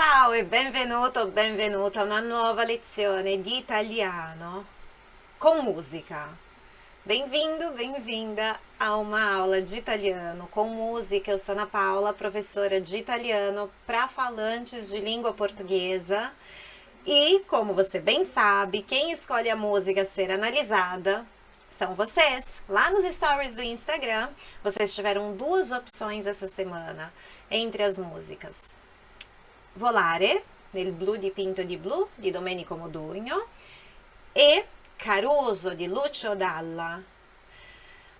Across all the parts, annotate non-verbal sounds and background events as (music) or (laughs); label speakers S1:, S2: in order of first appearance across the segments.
S1: Ciao e benvenuto, benvenuto a una nuova lezione di italiano com música. Bem-vindo, bem-vinda a uma aula de italiano com música. Eu sou Ana Paula, professora de italiano para falantes de língua portuguesa. E, como você bem sabe, quem escolhe a música a ser analisada são vocês. Lá nos stories do Instagram, vocês tiveram duas opções essa semana entre as músicas. Volare, nel blu dipinto di blu, di Domenico Modugno, e Caruso, de Lucio Dalla.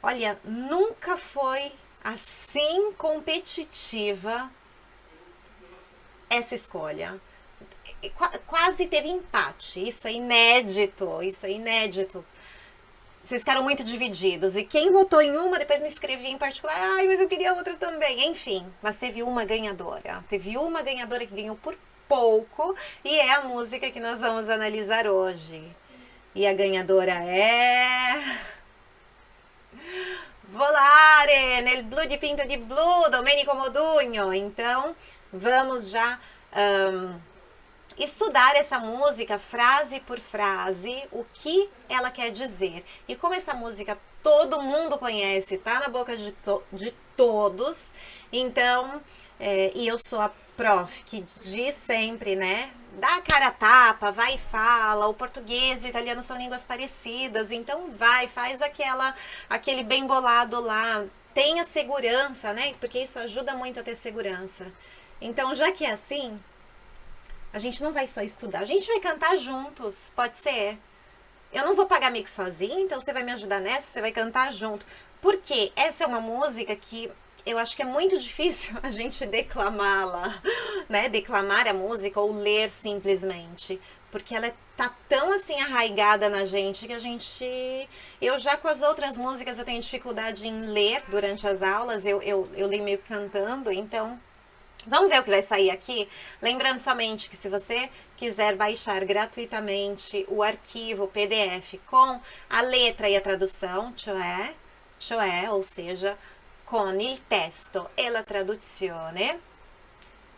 S1: Olha, nunca foi assim competitiva essa escolha. Quase teve empate, isso é inédito, isso é inédito. Vocês ficaram muito divididos. E quem votou em uma, depois me escrevia em particular. Ai, mas eu queria outra também. Enfim, mas teve uma ganhadora. Teve uma ganhadora que ganhou por pouco. E é a música que nós vamos analisar hoje. E a ganhadora é... Volare, nel blu di pinto di blu, Domenico Modugno. Então, vamos já... Um, estudar essa música frase por frase, o que ela quer dizer. E como essa música todo mundo conhece, tá na boca de, to de todos, então, é, e eu sou a prof que diz sempre, né, dá a cara a tapa, vai e fala, o português e o italiano são línguas parecidas, então vai, faz aquela, aquele bem bolado lá, tenha segurança, né, porque isso ajuda muito a ter segurança. Então, já que é assim, a gente não vai só estudar, a gente vai cantar juntos, pode ser? Eu não vou pagar mico sozinha, então você vai me ajudar nessa, você vai cantar junto. Porque essa é uma música que eu acho que é muito difícil (laughs) a gente declamá-la, né? Declamar a música ou ler simplesmente. Porque ela tá tão assim arraigada na gente que a gente... Eu já com as outras músicas eu tenho dificuldade em ler durante as aulas, eu, eu, eu leio meio cantando, então Vamos ver o que vai sair aqui? Lembrando somente que se você quiser baixar gratuitamente o arquivo PDF com a letra e a tradução, cioè, cioè ou seja, com il testo e la traduzione,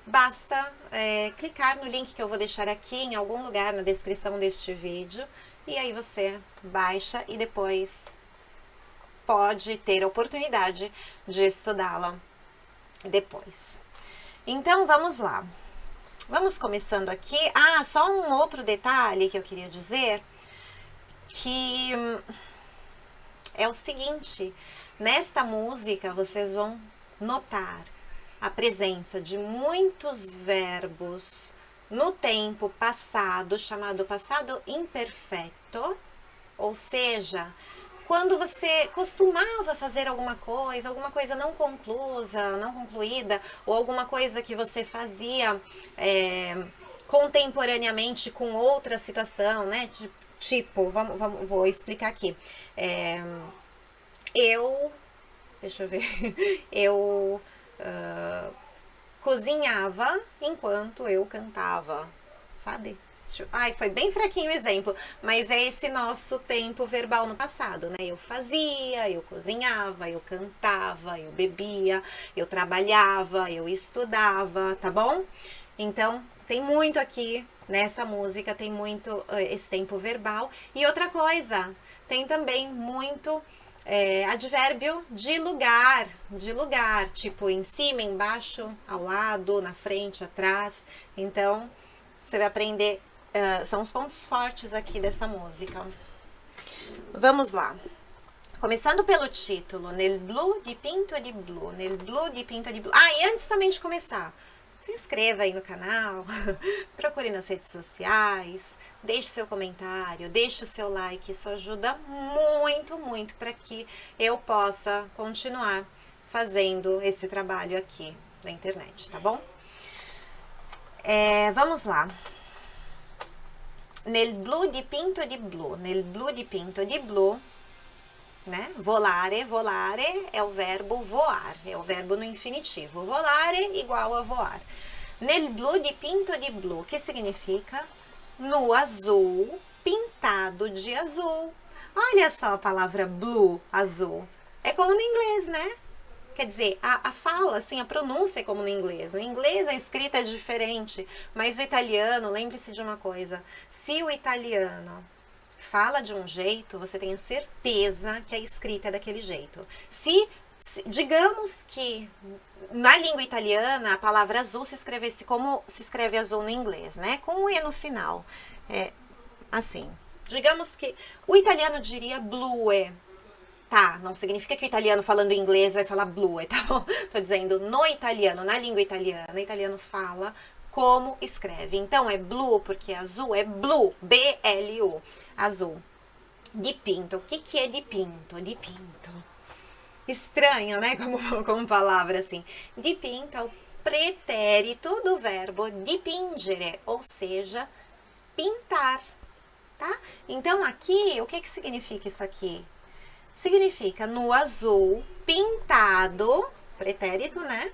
S1: basta é, clicar no link que eu vou deixar aqui em algum lugar na descrição deste vídeo e aí você baixa e depois pode ter a oportunidade de estudá-la depois. Então, vamos lá. Vamos começando aqui. Ah, só um outro detalhe que eu queria dizer, que é o seguinte, nesta música vocês vão notar a presença de muitos verbos no tempo passado, chamado passado imperfeito, ou seja, quando você costumava fazer alguma coisa, alguma coisa não conclusa, não concluída, ou alguma coisa que você fazia é, contemporaneamente com outra situação, né? Tipo, vamos, vamos, vou explicar aqui. É, eu, deixa eu ver, (laughs) eu uh, cozinhava enquanto eu cantava, sabe? Ai, foi bem fraquinho o exemplo, mas é esse nosso tempo verbal no passado, né? Eu fazia, eu cozinhava, eu cantava, eu bebia, eu trabalhava, eu estudava, tá bom? Então, tem muito aqui nessa música, tem muito uh, esse tempo verbal. E outra coisa, tem também muito é, advérbio de lugar, de lugar, tipo em cima, embaixo, ao lado, na frente, atrás. Então, você vai aprender Uh, são os pontos fortes aqui dessa música. Vamos lá. Começando pelo título, Nel blu di pinto di blu, nel blu di pinto di blu. Ah, e antes também de começar, se inscreva aí no canal, (laughs) procure nas redes sociais, deixe seu comentário, deixe o seu like, isso ajuda muito, muito para que eu possa continuar fazendo esse trabalho aqui na internet, tá bom? É, vamos lá nel blu dipinto di blu, nel blu dipinto di blu, né? Volare, volare é o verbo voar, é o verbo no infinitivo. Volare igual a voar. Nel blu dipinto di blu, que significa no azul, pintado de azul. Olha só a palavra blue, azul. É como no inglês, né? Quer dizer, a, a fala, assim, a pronúncia é como no inglês. No inglês a escrita é diferente, mas o italiano, lembre-se de uma coisa, se o italiano fala de um jeito, você tem certeza que a escrita é daquele jeito. Se, se digamos que na língua italiana a palavra azul se escrevesse como se escreve azul no inglês, né? Com um E no final. É, assim, digamos que o italiano diria blue, tá? Não significa que o italiano falando inglês vai falar blue, tá bom? (laughs) Tô dizendo no italiano, na língua italiana, italiano fala como escreve. Então, é blue porque azul é blue, B-L-U, azul. Dipinto, o que, que é dipinto? Dipinto. Estranho, né, (laughs) como, como palavra assim. Dipinto é o pretérito do verbo dipingere, ou seja, pintar, tá? Então, aqui, o que, que significa isso aqui? Significa no azul pintado, pretérito, né?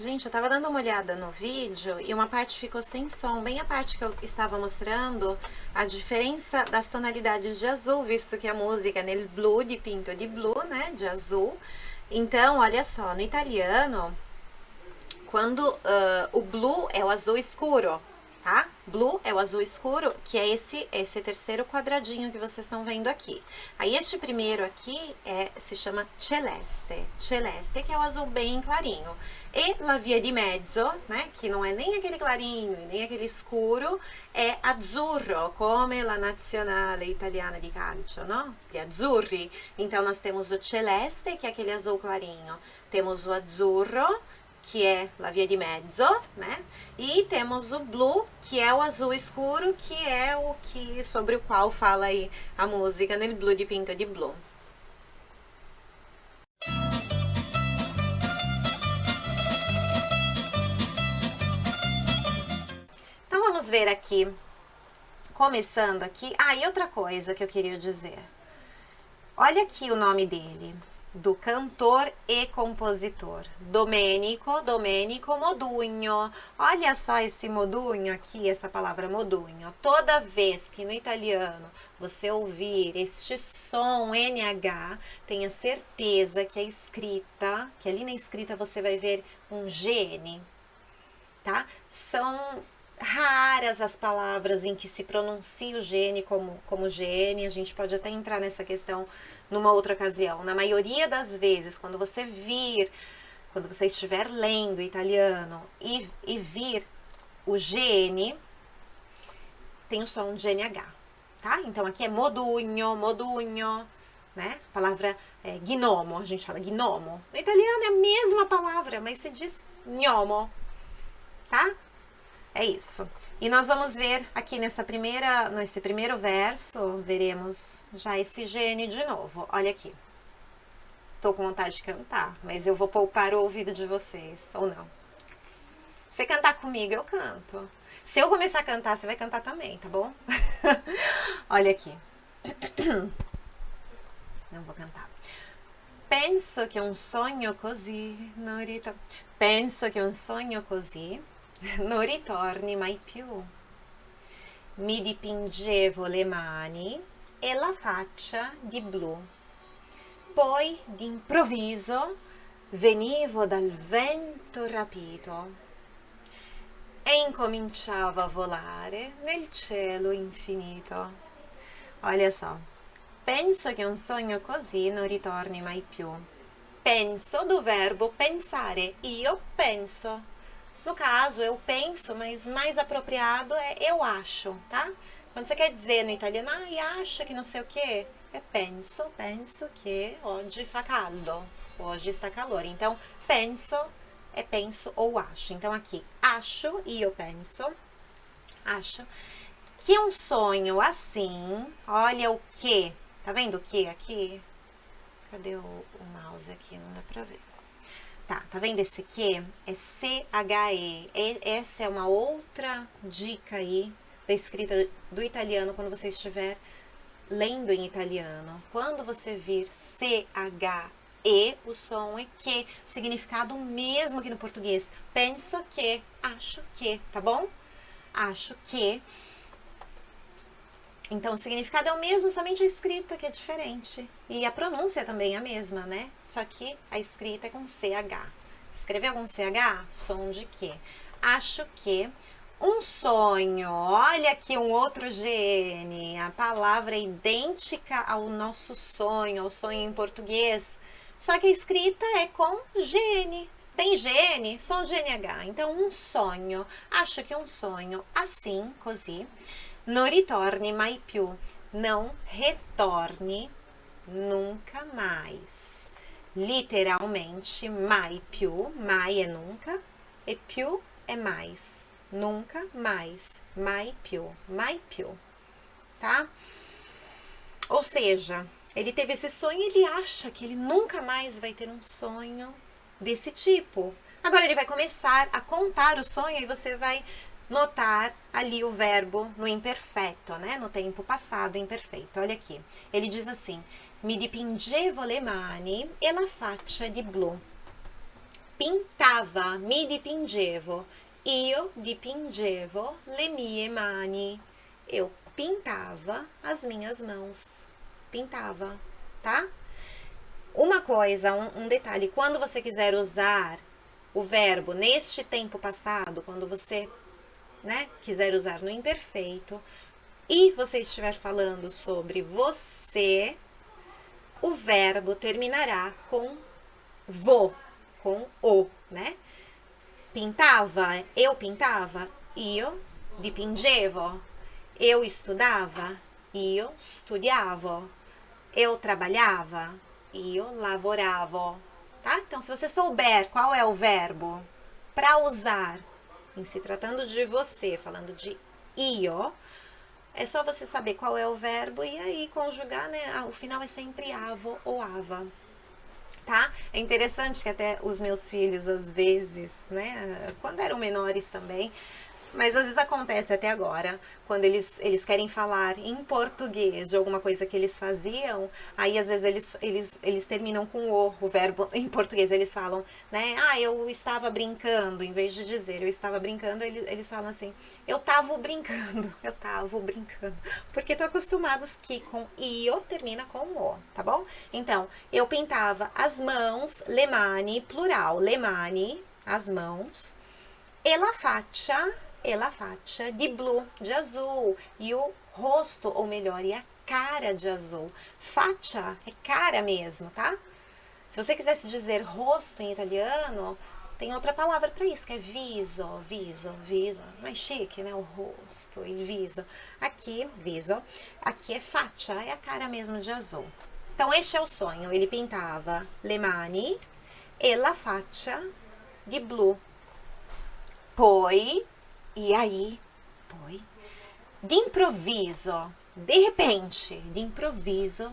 S1: Gente, eu tava dando uma olhada no vídeo e uma parte ficou sem som, bem a parte que eu estava mostrando a diferença das tonalidades de azul, visto que a música é nel blu, de pinto de blue, né, de azul. Então, olha só, no italiano, quando uh, o blue é o azul escuro, tá? Blue é o azul escuro, que é esse, esse terceiro quadradinho que vocês estão vendo aqui. Aí este primeiro aqui é, se chama celeste, celeste, que é o azul bem clarinho. E la via di mezzo, né, que não é nem aquele clarinho nem aquele escuro, é azzurro, come la nazionale italiana di calcio, no? Gli azzurri. Então, nós temos o celeste, que é aquele azul clarinho. Temos o azzurro, que é a via de mezzo, né? E temos o blue, que é o azul escuro, que é o que sobre o qual fala aí a música nel blu de pinto de blu. Então vamos ver aqui, começando aqui. Ah, e outra coisa que eu queria dizer. Olha aqui o nome dele do cantor e compositor. Domênico, Domênico Modugno. Olha só esse modugno aqui, essa palavra modugno. Toda vez que no italiano você ouvir este som NH, tenha certeza que a escrita, que ali na escrita você vai ver um GN, tá? São raras as palavras em que se pronuncia o gene como, como gene, a gente pode até entrar nessa questão numa outra ocasião. Na maioria das vezes, quando você vir, quando você estiver lendo italiano e, e vir o gene, tem o som de GNH, tá? Então aqui é modugno, modugno, né? A palavra é, gnomo, a gente fala gnomo. No italiano é a mesma palavra, mas se diz gnomo, tá? É isso. E nós vamos ver aqui nessa primeira, nesse primeiro verso, veremos já esse gene de novo. Olha aqui. Tô com vontade de cantar, mas eu vou poupar o ouvido de vocês, ou não. Você cantar comigo, eu canto. Se eu começar a cantar, você vai cantar também, tá bom? (laughs) Olha aqui. (coughs) Não vou cantar. Penso che un sogno così, Norita, penso che un sogno così (laughs) non ritorni mai più. Mi dipingevo le mani e la faccia di blu. Poi d'improvviso venivo dal vento rapito e incominciavo a volare nel cielo infinito. Olha só. Penso che un sogno così non ritorni mai più. Penso do verbo pensare. Io penso. No caso, eu penso, mas mais apropriado é eu acho, tá? Quando você quer dizer no italiano, ah, acha que não sei o que, é penso, penso que oggi fa caldo, hoje está calor. Então, penso é penso ou acho. Então, aqui, acho, e eu penso, acho, que um sonho assim, olha o que, tá vendo o que aqui? Cadê o, o mouse aqui? Não dá pra ver. Tá, tá vendo esse que? É C-H-E. Essa é uma outra dica aí da escrita do italiano quando você estiver lendo em italiano. Quando você vir C-H-E, o som é que, significado mesmo que no português. Penso que, acho que, tá bom? Acho que. Então, o significado é o mesmo, somente a escrita que é diferente. E a pronúncia também é a mesma, né? Só que a escrita é com CH. Escreveu com CH? Som de quê? Acho que um sonho. Olha aqui um outro GN. A palavra é idêntica ao nosso sonho, ao sonho em português. Só que a escrita é com GN. Tem GN? Som GNH. Então, um sonho. Acho que um sonho assim, così non ritorni mai più, não retorne nunca mais. Literalmente, mai più, mai é nunca, e più é mais. Nunca mais, mai più, mai più, tá? Ou seja, ele teve esse sonho e ele acha que ele nunca mais vai ter um sonho desse tipo. Agora ele vai começar a contar o sonho e você vai notar ali o verbo no imperfeito, né? No tempo passado imperfeito. Olha aqui. Ele diz assim: Mi dipingevo le mani e la faccia di blu. Pintava, mi dipingevo. Io dipingevo le mie mani. Eu pintava as minhas mãos. Pintava, tá? Uma coisa, um, um detalhe, quando você quiser usar o verbo neste tempo passado, quando você né, quiser usar no imperfeito, e você estiver falando sobre você, o verbo terminará com vo, com o, né? Pintava, eu pintava, io dipingevo. Eu estudava, io studiavo. Eu trabalhava, io lavoravo. Tá? Então, se você souber qual é o verbo para usar em se tratando de você, falando de io, é só você saber qual é o verbo e aí conjugar, né? Ah, o final é sempre avo ou ava. Tá? É interessante que até os meus filhos, às vezes, né, quando eram menores também, mas às vezes acontece até agora, quando eles, eles querem falar em português de alguma coisa que eles faziam, aí às vezes eles, eles, eles terminam com o, o verbo (laughs) em português, eles falam, né, ah, eu estava brincando, em vez de dizer eu estava brincando, eles, eles falam assim, eu tava brincando, (laughs) eu tava brincando, porque estão acostumados que com io termina com o, tá bom? Então, eu pintava as mãos, lemani, plural, lemani, as mãos, e la faccia e la faccia di blu, de azul, e o rosto, ou melhor, e a cara de azul. Faccia é cara mesmo, tá? Se você quisesse dizer rosto em italiano, tem outra palavra para isso, que é viso, viso, viso. Mais chique, né? O rosto e viso. Aqui, viso. Aqui é faccia, é a cara mesmo de azul. Então, este é o sonho. Ele pintava le mani e la faccia di blu. Poi e aí, poi, de improviso, de repente, de improviso,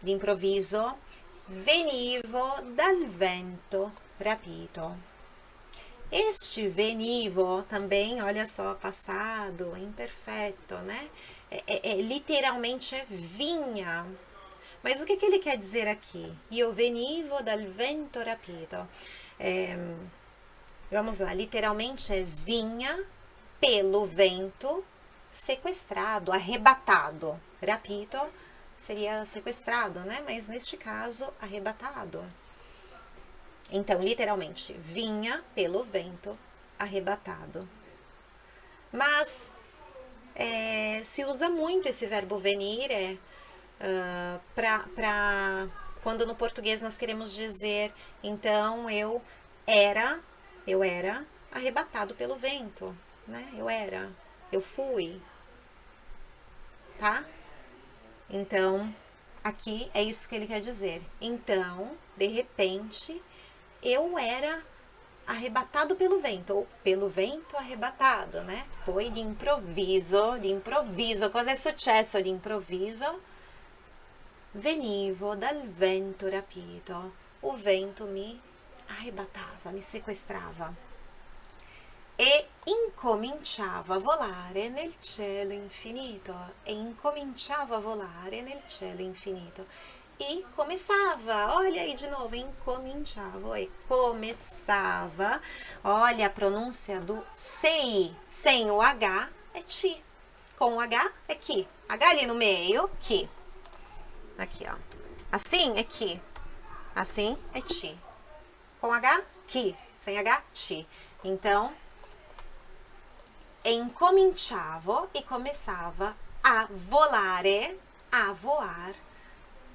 S1: de improviso, venivo dal vento rapito. Este venivo também, olha só, passado, imperfeito, né? É, é, é, literalmente é vinha. Mas o que, que ele quer dizer aqui? Io venivo dal vento rapito. É, Vamos lá, literalmente é vinha pelo vento sequestrado, arrebatado. Rapito seria sequestrado, né? Mas neste caso, arrebatado. Então, literalmente, vinha pelo vento arrebatado. Mas é, se usa muito esse verbo venire uh, para quando no português nós queremos dizer, então eu era eu era arrebatado pelo vento, né? Eu era, eu fui, tá? Então, aqui é isso que ele quer dizer. Então, de repente, eu era arrebatado pelo vento, ou pelo vento arrebatado, né? Poi di improvviso, di improvviso, cosa è successo di improvviso? Venivo dal vento rapito, o vento mi arrebatava, me sequestrava. E incominciava a volare nel cielo infinito. E incominciava a volare nel cielo infinito. E começava, olha aí de novo, incominciava, e começava, olha a pronúncia do CI, sem o H é ti, Com o H é que. H ali no meio, que. Aqui, ó. Assim é que. Assim é ti. Com H, que. Sem H, ti. Então, incominciavo e começava a volare, a voar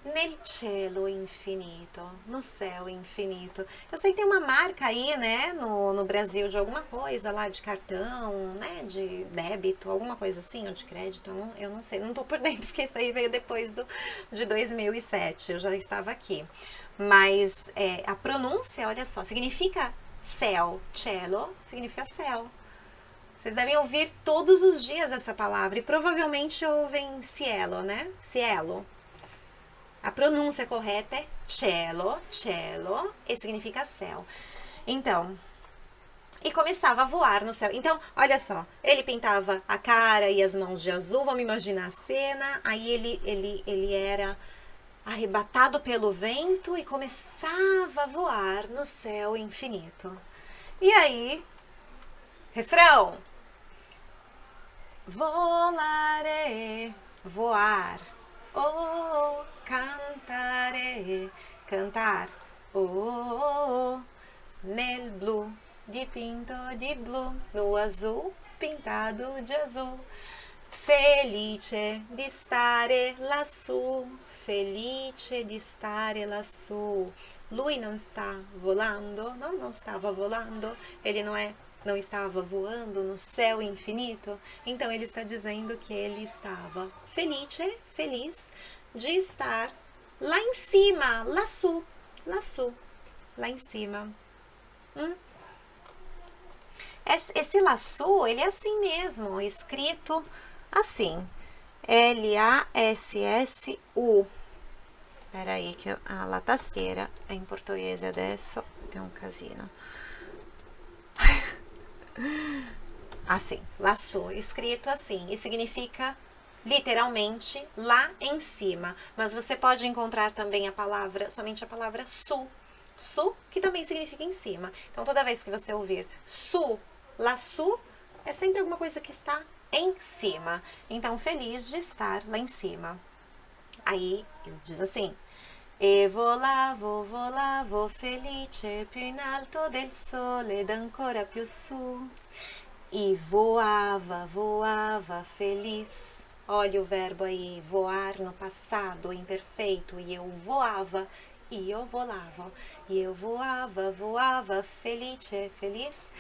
S1: nel cielo infinito, no céu infinito. Eu sei que tem uma marca aí, né, no, no Brasil de alguma coisa lá de cartão, né, de débito, alguma coisa assim, ou de crédito, eu não, eu não sei, não tô por (laughs) dentro, porque isso aí veio depois do, de 2007, eu já estava aqui. Mas é, a pronúncia, olha só, significa céu, cielo, significa céu. Vocês devem ouvir todos os dias essa palavra e provavelmente ouvem cielo, né? Cielo. A pronúncia correta é cielo, cielo, e significa céu. Então, e começava a voar no céu. Então, olha só, ele pintava a cara e as mãos de azul, vamos imaginar a cena, aí ele, ele, ele era arrebatado pelo vento e começava a voar no céu infinito. E aí, refrão. Volare, voar, oh, cantare, cantar, oh, nel blu, dipinto di blu, no azul, pintado de azul. Felice di stare lassù, felice di stare lassù. Lui non sta volando, não, não estava volando, ele não é não estava voando no céu infinito, então ele está dizendo que ele estava felice, feliz, de estar lá em cima, laçu, laçu, lá em cima. Hum? Esse laçu, ele é assim mesmo, escrito assim, L-A-S-S-U. Peraí que a la tastiera em português adesso é um casino. (laughs) assim, laço, escrito assim, e significa literalmente lá em cima. Mas você pode encontrar também a palavra, somente a palavra su. Su, que também significa em cima. Então, toda vez que você ouvir su, laçu, é sempre alguma coisa que está em cima. Então, feliz de estar lá em cima. Aí, ele diz assim, E volavo, volavo felice più in alto del sole ed ancora più su. E voava, voava feliz Olha o verbo aí, voar no passado imperfeito. E eu voava, e eu volava. E eu voava, voava, felice, feliz.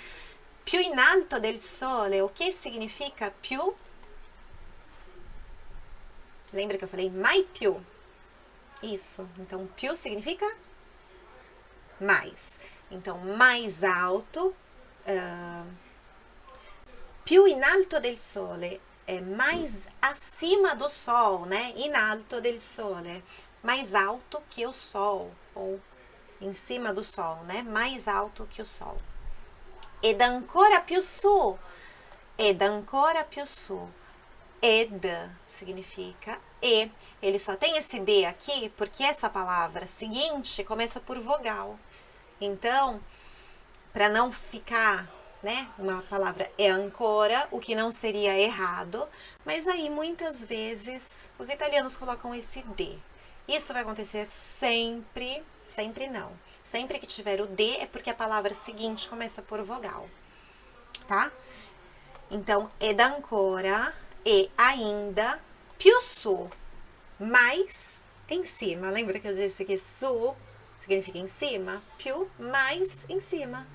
S1: Più in alto del sole, o que significa più? Lembra que eu falei mai più? Isso, então più significa mais. Então, mais alto, uh, più in alto del sole é mais acima do sol, né? In alto del sole, mais alto que o sol, ou em cima do sol, né? Mais alto que o sol. Ed ancora più su, ed ancora più su. Ed significa e. Ele só tem esse D aqui porque essa palavra seguinte começa por vogal. Então, para não ficar né? Uma palavra é ancora, o que não seria errado, mas aí muitas vezes os italianos colocam esse D. Isso vai acontecer sempre, sempre não. Sempre que tiver o D é porque a palavra seguinte começa por vogal, tá? Então, ed ancora e ainda, più su, mais em cima. Lembra que eu disse que su significa em cima? Più, mais em cima.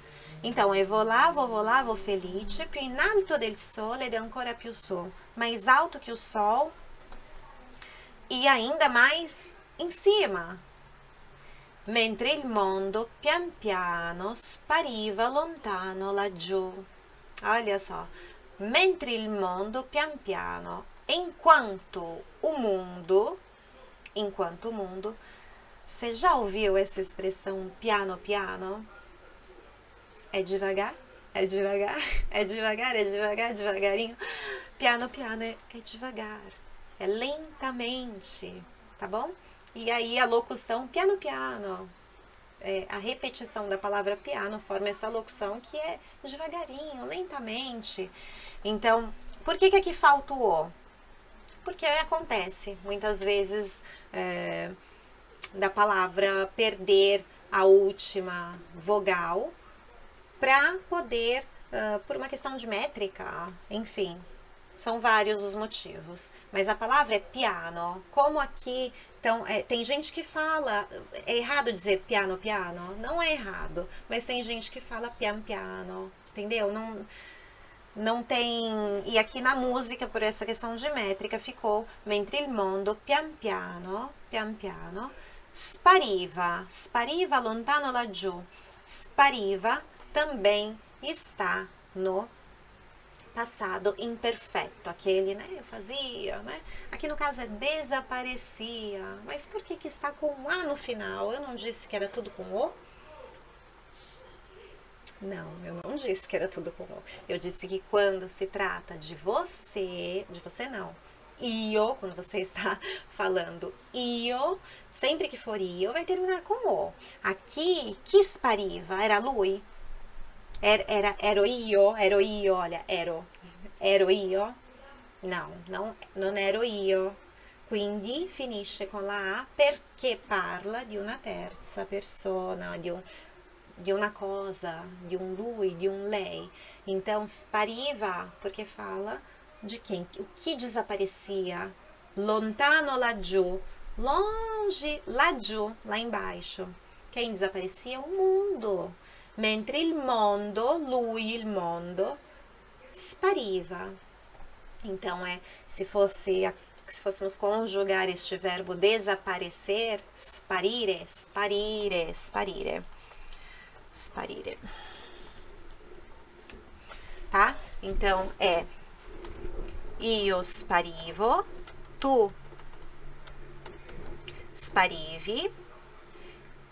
S1: Então, eu vou lá, vou, vou lá, vou felice, più in alto del sole ed ancora più su, mais alto que o sol e ainda mais em cima. Mentre il mondo pian piano spariva lontano laggiù. Olha só. Mentre il mondo pian piano, enquanto o mundo, enquanto o mundo, você já ouviu essa expressão piano piano? É devagar, é devagar, é devagar, é devagar, devagarinho. Piano, piano é, é devagar, é lentamente, tá bom? E aí a locução piano, piano, é, a repetição da palavra piano forma essa locução que é devagarinho, lentamente. Então, Por que, que aqui falta o O? Porque acontece muitas vezes é, da palavra perder a última vogal para poder, uh, por uma questão de métrica, enfim, são vários os motivos. Mas a palavra é piano. Como aqui, então, é, tem gente que fala, é errado dizer piano, piano? Não é errado, mas tem gente que fala pian, piano, entendeu? Não, não tem... E aqui na música, por essa questão de métrica, ficou mentre il mondo pian piano, pian piano, spariva, spariva lontano laggiù. Spariva também está no passado imperfeito, aquele, né, eu fazia, né? Aqui no caso é desaparecia, mas por que que está com A no final? Eu não disse que era tudo com O? Não, eu não disse que era tudo com O. Eu disse que quando se trata de você, de você não, io, quando você (laughs) está falando io, sempre que for io, vai terminar com o. Aqui, que spariva? Era lui? Era, era, ero io, io, olha, ero, ero io? Não, não, non ero io. Quindi finisce con la A perché parla di una terza persona, di, un, di una cosa, di un lui, di un lei. Então, spariva, porque fala de quem? O que desaparecia? Lontano laggiù, longe, laggiù, lá embaixo. Quem desaparecia? O mundo mentre il mondo, lui, il mondo, spariva. Então, é, se fosse se fôssemos conjugar este verbo desaparecer, sparire, sparire, sparire, sparire. Tá? Então, é io sparivo, tu sparivi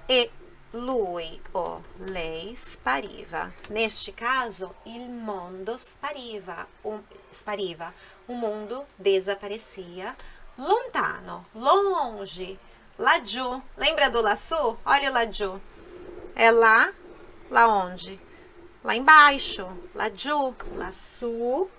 S1: e lui o lei spariva. Neste caso, il mondo spariva, um, spariva. O mundo desaparecia lontano, longe, laggiù. Lembra do laçu? Olha o laggiù. É lá, lá onde? Lá embaixo, laggiù, laçu.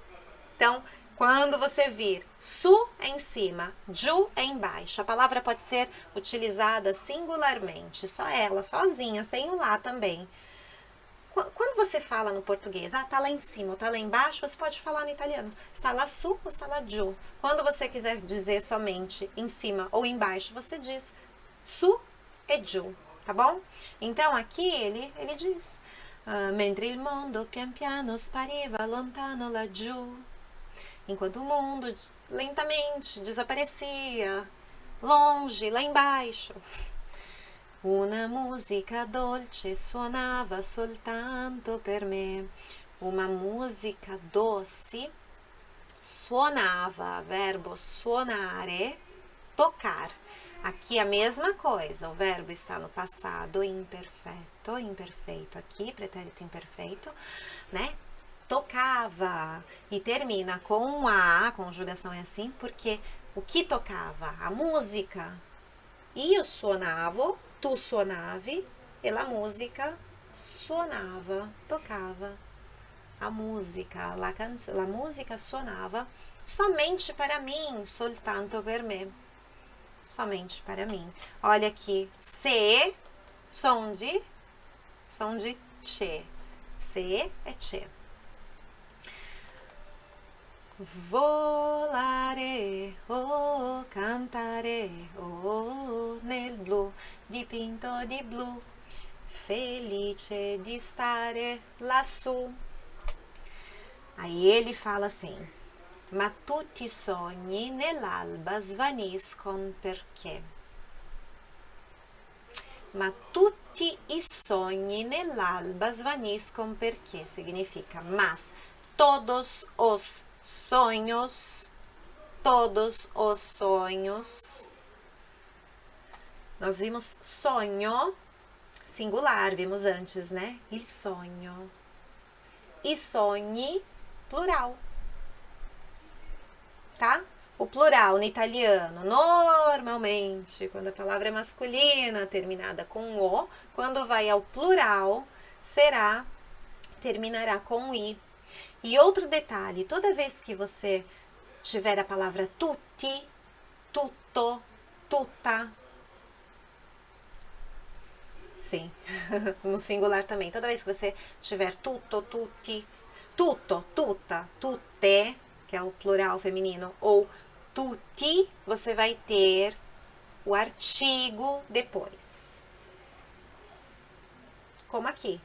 S1: Então, quando você vir su em cima, ju embaixo. A palavra pode ser utilizada singularmente, só ela, sozinha, sem o lá também. Quando você fala no português, ah, tá lá em cima ou tá lá embaixo, você pode falar no italiano. Está lá su ou está lá giù. Quando você quiser dizer somente em cima ou embaixo, você diz su e giù, tá bom? Então, aqui ele, ele diz, uh, mentre il mondo pian piano spariva lontano laggiù enquanto o mundo lentamente desaparecia, longe, lá embaixo. Una musica dolce suonava soltanto per me. Uma música doce suonava, verbo suonare, tocar. Aqui a mesma coisa, o verbo está no passado imperfeito, imperfeito aqui, pretérito imperfeito, né? Tocava e termina com a, a conjugação é assim, porque o que tocava? A música. Io suonavo, tu suonavi, e la música suonava, tocava. A música, la, la música suonava somente para mim, soltanto per me. Somente para mim. Olha aqui, se, som de, som de che. Se é che. Volare, oh, cantare, oh, nel blu, dipinto di blu, felice di stare lassù. Aí ele fala assim, ma tutti i sogni nell'alba svaniscono perché? Ma tutti i sogni nell'alba svaniscono perché? Significa, mas todos os sonhos, todos os sonhos. Nós vimos sonho, singular, vimos antes, né? Il sonho. E sonhe, plural. Tá? O plural no italiano, normalmente, quando a palavra é masculina, terminada com o, quando vai ao plural, será, terminará com i. E outro detalhe, toda vez que você tiver a palavra tutti, tutto, tutta, sim, (laughs) no singular também, toda vez que você tiver tutto, tutti, tutto, tutta, tutte, que é o plural feminino, ou tutti, você vai ter o artigo depois. Como aqui,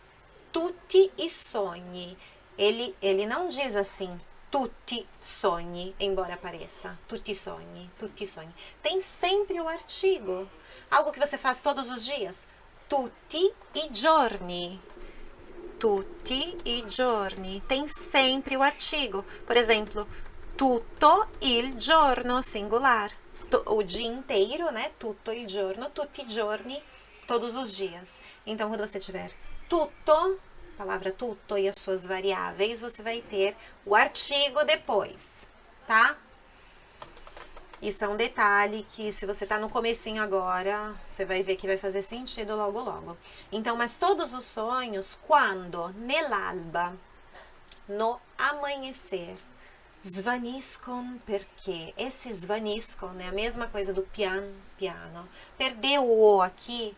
S1: tutti e sogni. Ele, ele não diz assim, tutti sogni, embora pareça. Tutti sogni, tutti sogni. Tem sempre o artigo. Algo que você faz todos os dias. Tutti i giorni. Tutti i giorni. Tem sempre o artigo. Por exemplo, tutto il giorno, singular. O dia inteiro, né? Tutto il giorno, tutti i giorni, todos os dias. Então, quando você tiver tutto, palavra tutto e as suas variáveis, você vai ter o artigo depois, tá? Isso é um detalhe que se você tá no comecinho agora, você vai ver que vai fazer sentido logo logo. Então, mas todos os sonhos, quando nell'alba, no amanhecer, svaniscono perché esse svaniscono é a mesma coisa do pian, piano. Perdeu o O aqui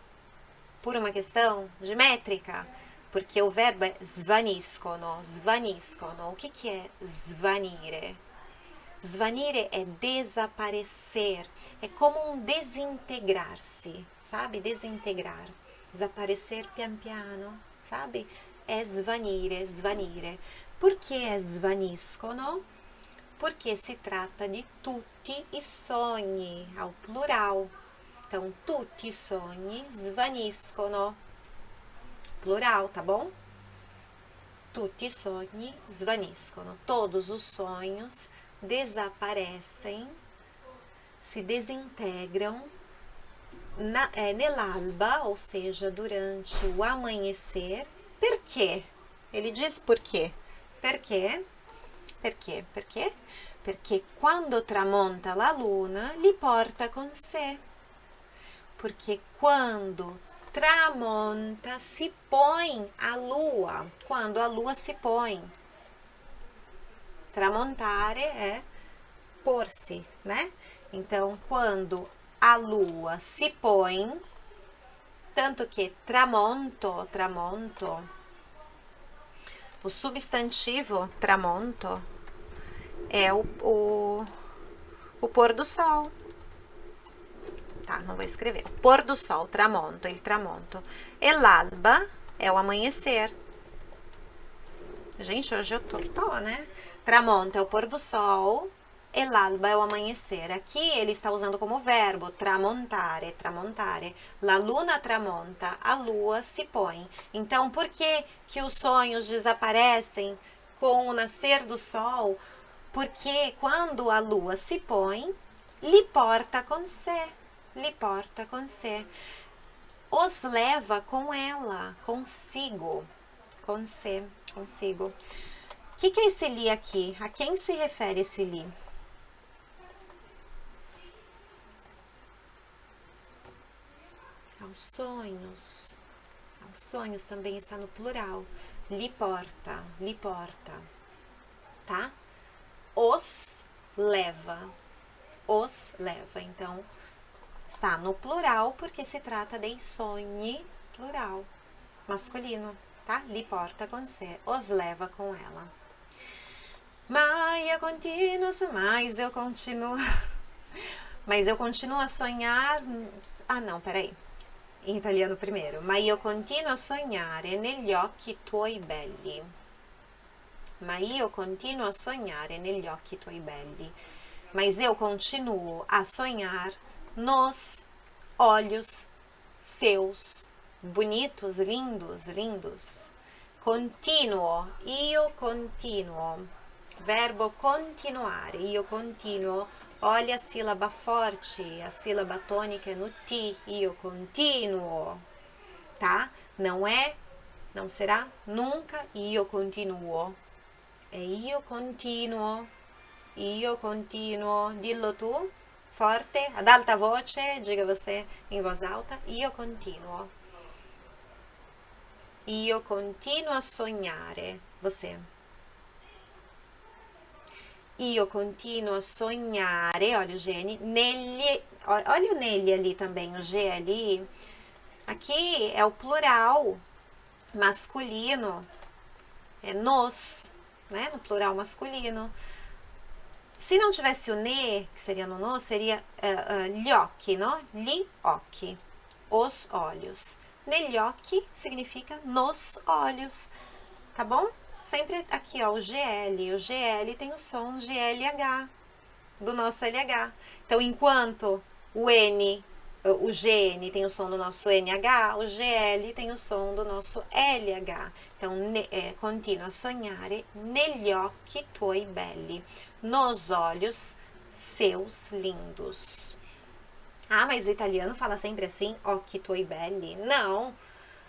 S1: por uma questão de métrica, porque o verbo é svaniscono, svaniscono. O que, que é svanire? Svanire é desaparecer, é como um desintegrar-se, sabe? Desintegrar, desaparecer pian piano, sabe? É svanire, svanire. Que é svaniscono? Porque se trata de tutti e sogni, ao plural. Então, tutti i sogni svaniscono plural, tá bom? Tutti sogni svaniscono. Todos os sonhos desaparecem, se desintegram na, é, nell'alba, ou seja, durante o amanhecer. Por quê? Ele diz por quê. Perché? Perché? Perché? Perché quando tramonta la luna, li porta con sé. Porque quando tramonta, se põe a lua, quando a lua se põe. Tramontare é pôr-se, né? Então, quando a lua se põe, tanto que tramonto, tramonto, o substantivo tramonto é o, o, o pôr do sol, Não vou escrever. Pôr do sol, tramonto, il tramonto. E é o amanhecer. Gente, hoje eu tô tô, né? Tramonto é o pôr do sol, e l'alba é o amanhecer. Aqui ele está usando como verbo tramontare, tramontare. La luna tramonta, a lua se põe. Então, por que que os sonhos desaparecem com o nascer do sol? Porque quando a lua se põe, lhe porta com sé lhe porta com sé. Os leva com ela, consigo, com sé, consigo. O que, que é esse li aqui? A quem se refere esse li? Aos sonhos. Aos sonhos também está no plural. Lhe porta, lhe porta. Tá? Os leva. Os leva. Então, Está no plural porque se trata de sonhe plural, masculino, tá? Li porta com sé, os leva com ela. Mas eu continuo, mas eu continuo, (laughs) mas eu continuo a sonhar, ah não, peraí, em italiano primeiro, mas eu continuo a sognare negli occhi tuoi belli. Ma io continuo a sognare negli occhi tuoi belli. Mas eu continuo a sonhar nos olhos seus, bonitos, lindos, lindos. Continuo, io continuo. Verbo continuare, io continuo. Olha a sílaba forte, a sílaba tônica é no ti, io continuo, tá? Não é, não será nunca io continuo. É io continuo, io continuo. Dillo tu forte, ad alta voce, diga você em voz alta, io continuo. Io continuo a sognare, você. io continuo a sognare, olha o gene, negli, olha o nele ali também, o G ali. Aqui é o plural masculino, é nos, né, no plural masculino. Se não tivesse o ne, que seria no no, seria uh, uh, no? Gli occhi, os olhos. Occhi significa nos olhos, tá bom? Sempre aqui, ó, o GL. O GL tem o som GLH, do nosso LH. Então, enquanto o N, o GN tem o som do nosso NH, o GL tem o som do nosso LH. Então, ne, é, continua a sognare negli occhi tuoi belli, nos olhos seus lindos. Ah, mas o italiano fala sempre assim, occhi tuoi belli. Não,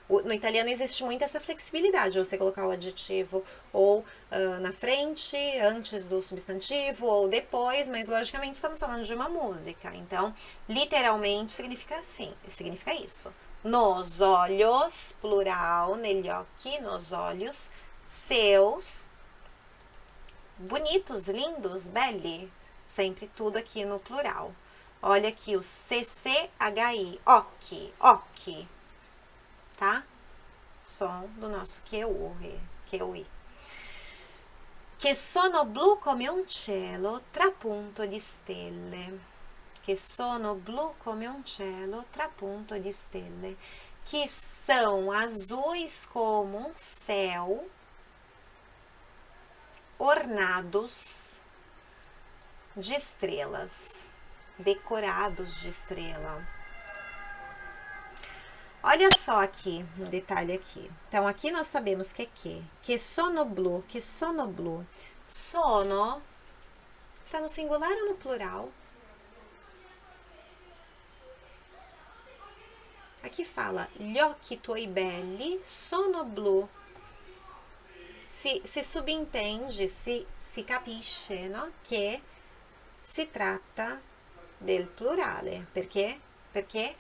S1: no italiano existe muito essa flexibilidade, você colocar o adjetivo ou uh, na frente, antes do substantivo, ou depois, mas logicamente estamos falando de uma música. Então, literalmente significa assim, significa isso. Nos olhos, plural, negli occhi, nos olhos, seus, bonitos, lindos, belli, sempre tudo aqui no plural. Olha aqui o CCHI, occhi, occhi, tá? Som do nosso QU, QI. Che sono blu come un cielo trapunto di stelle. Che sono blu come un cielo trapunto di stelle. Que são azuis como um céu, ornados de estrelas, decorados de estrela. Olha só aqui, um detalhe aqui. Então, aqui nós sabemos que é que. Que sono blu, que sono blu. Sono está no singular ou no plural? Aqui fala, gli occhi tuoi belli sono blu. Se, se subentende, se, se capisce, no? Che si tratta del plurale. Perché? Perché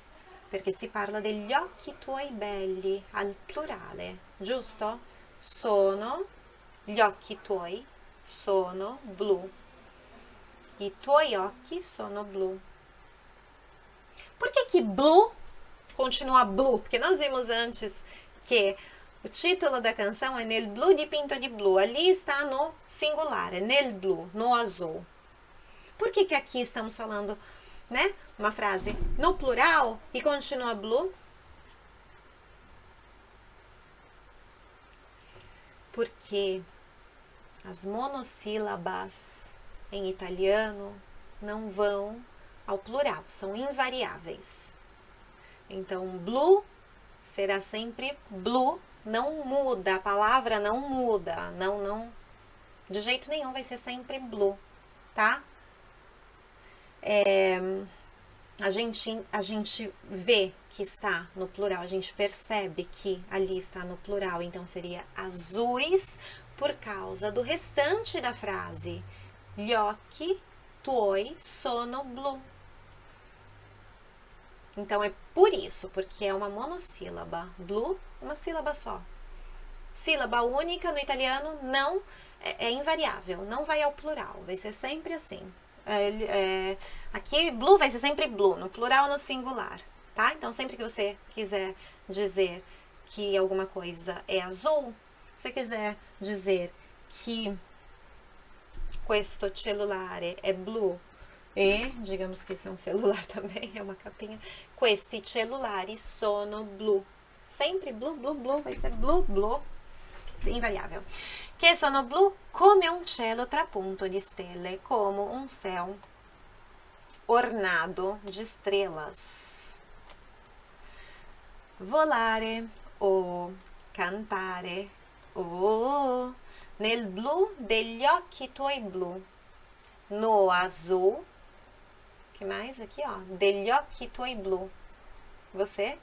S1: perché si parla degli occhi tuoi belli al plurale, giusto? Sono, gli occhi tuoi sono blu. I tuoi occhi sono blu. Por que que blu continua blu? Porque nós vimos antes que o título da canção é Nel blu di pinto di blu. Ali está no singular, é nel blu, no azul. Por que que aqui estamos falando né? Uma frase no plural e continua blu. Porque as monossílabas em italiano não vão ao plural, são invariáveis. Então, blue será sempre blue, não muda, a palavra não muda, não, não, de jeito nenhum vai ser sempre blue, tá? é, a, gente, a gente vê que está no plural, a gente percebe que ali está no plural, então seria azuis por causa do restante da frase. Gli tuoi sono blu. Então, é por isso, porque é uma monossílaba. Blu, uma sílaba só. Sílaba única no italiano não é, é invariável, não vai ao plural, vai ser sempre assim. É, é, aqui, blue vai ser sempre blue, no plural ou no singular, tá? Então, sempre que você quiser dizer que alguma coisa é azul, se quiser dizer que questo cellulare é blue e, digamos que isso é um celular (laughs) também, é uma capinha, questi cellulari sono blu. Sempre blue, blue, blue, vai ser blue, blue, invariável che sono blu come un cielo trapunto di stelle, como um céu ornado de estrelas. Volare o cantare o nel blu degli occhi tuoi blu, no azul, que mais aqui, ó, degli occhi tuoi blu. Você?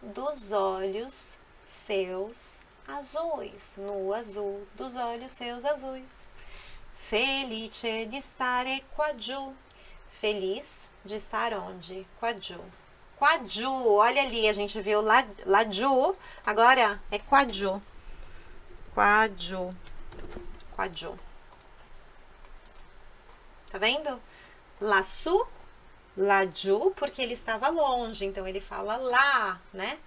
S1: Dos olhos seus azuis, no azul dos olhos seus azuis. Felice di stare qua giù. Feliz de estar onde? Qua giù. Qua giù, olha ali, a gente viu giù, agora é qua giù. Qua giù. qua giù. Tá vendo? Laçu, laggiù, porque ele estava longe, então ele fala lá, né?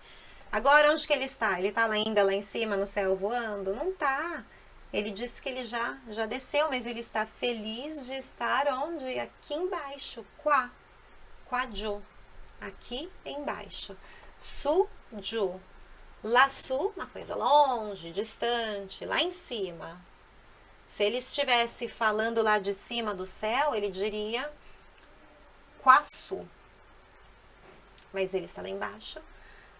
S1: Agora, onde que ele está? Ele está ainda lá em cima, no céu, voando? Não tá. Ele disse que ele já, já desceu, mas ele está feliz de estar onde? Aqui embaixo, qua, qua giù, aqui embaixo. Su, giù. Laçu, uma coisa longe, distante, lá em cima. Se ele estivesse falando lá de cima do céu, ele diria quaçu. Mas ele está lá embaixo.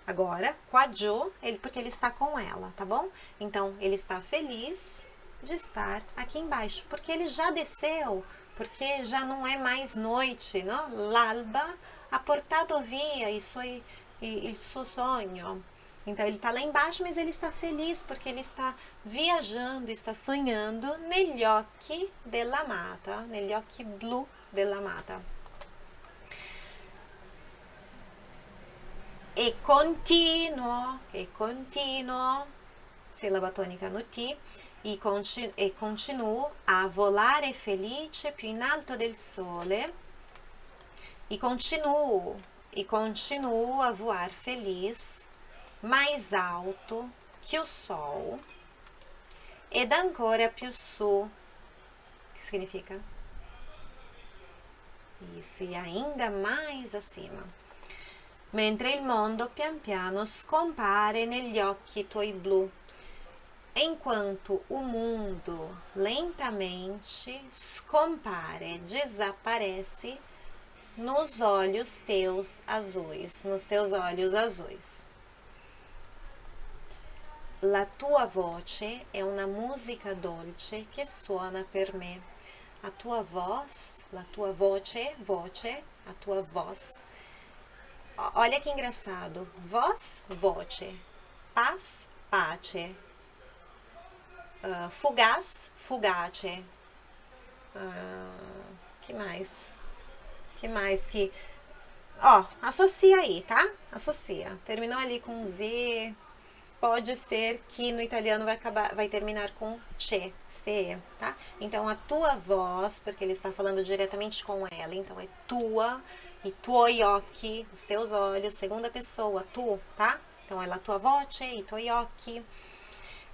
S1: Agora, quadjo, ele, porque ele está com ela, tá bom? Então, ele está feliz de estar aqui embaixo, porque ele já desceu, porque já não é mais noite, não? L'alba ha portato via il suo, il suo. Então ele está lá embaixo, mas ele está feliz porque ele está viajando, está sonhando negli occhi della mata, negli occhi blu della mata. E continuo, e continuo, sílaba tônica no T, e, continu, e continuo a volare felice più in alto del sole, e continuo, e continuo a voar feliz mais alto que o Sol ed ancora più su, que significa isso, e ainda mais acima. Mentre il mondo pian piano scompare negli occhi tuoi blu, enquanto o mundo lentamente scompare, desaparece nos olhos teus azuis, nos teus olhos azuis. La tua voce è una musica dolce che suona per me. A tua voz, la tua voce, voce, a tua voz. Olha que engraçado. Voz, voce. Paz, pace. Uh, fugaz, fugace. Uh, que mais? Que mais que... Ó, associa aí, tá? Associa. Terminou ali com Z, pode ser que no italiano vai, acabar, vai terminar com che, ce, tá? Então, a tua voz, porque ele está falando diretamente com ela, então é tua, e tuoi occhi, os teus olhos, segunda pessoa, tu, tá? Então, ela tua voce, e tuoi occhi.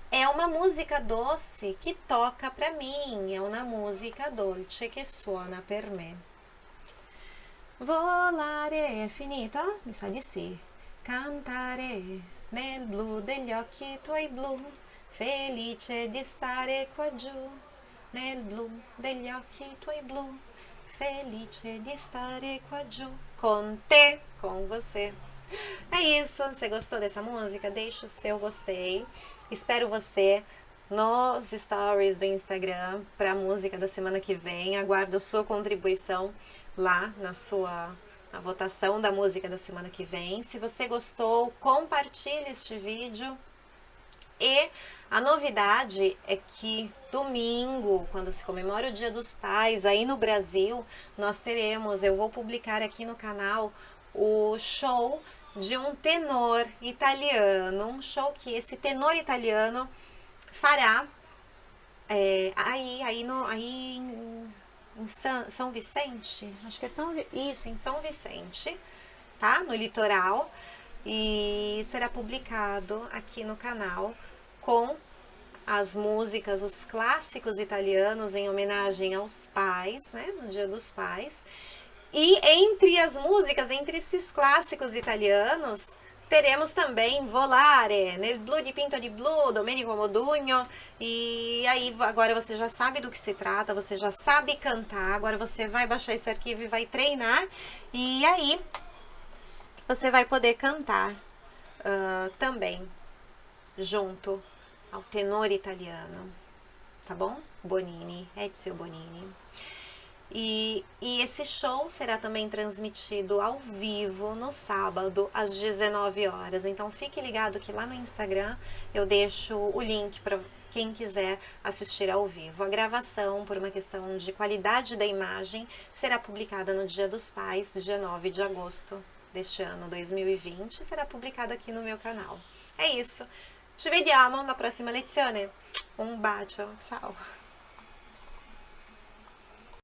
S1: É uma música doce que toca pra mim, é uma música dolce che suona per me. Volare è finito? Mi sa di sì. Cantare nel blu degli occhi tuoi blu, felice di stare qua giù, nel blu degli occhi tuoi blu, felice di stare qua giù, com te, com você. É isso, você gostou dessa música? Deixa o seu gostei. Espero você nos stories do Instagram para a música da semana que vem. Aguardo a sua contribuição lá na sua a votação da música da semana que vem. Se você gostou, compartilhe este vídeo. E a novidade é que domingo, quando se comemora o Dia dos Pais, aí no Brasil, nós teremos, eu vou publicar aqui no canal, o show de um tenor italiano, um show que esse tenor italiano fará é, aí, aí, no, aí em São, Vicente, acho que é São, isso, em São Vicente, tá? No litoral, e será publicado aqui no canal com as músicas, os clássicos italianos em homenagem aos pais, né, no Dia dos Pais. E entre as músicas, entre esses clássicos italianos, teremos também Volare, nel blu di Pinto di Blu, Domenico Modugno, e aí agora você já sabe do que se trata, você já sabe cantar, agora você vai baixar esse arquivo e vai treinar, e aí você vai poder cantar uh, também junto ao tenor italiano, tá bom? Bonini, Ezio Bonini. E, e, esse show será também transmitido ao vivo no sábado, às 19 horas. Então fique ligado que lá no Instagram eu deixo o link para quem quiser assistir ao vivo. A gravação, por uma questão de qualidade da imagem, será publicada no Dia dos Pais, dia 9 de agosto deste ano 2020, será publicada aqui no meu canal. É isso. Ci vediamo na próxima lezione. Um bacio, ciao!